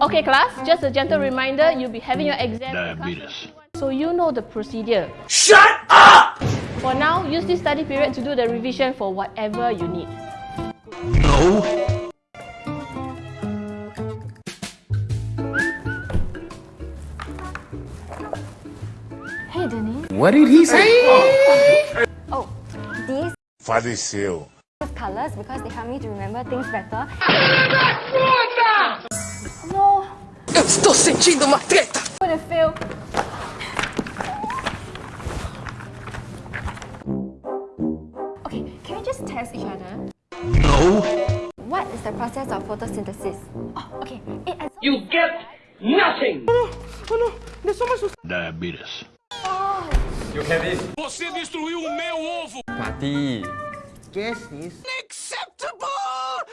Okay class, just a gentle reminder, you'll be having your exam. Diabetes. So you know the procedure. Shut up! For now, use this study period to do the revision for whatever you need. No. Hey, Denise. What did he say? Oh, these Faleceu. colors because they help me to remember things better. sentindo uma treta! Orfeu! Okay, can we just test each other? No! What is the process of photosynthesis? Oh, okay. It, you get nothing! Oh, no! Oh, no! Me só me. Diabetes. Oh. You have it. Você destruiu o meu ovo! Mati! Guess this.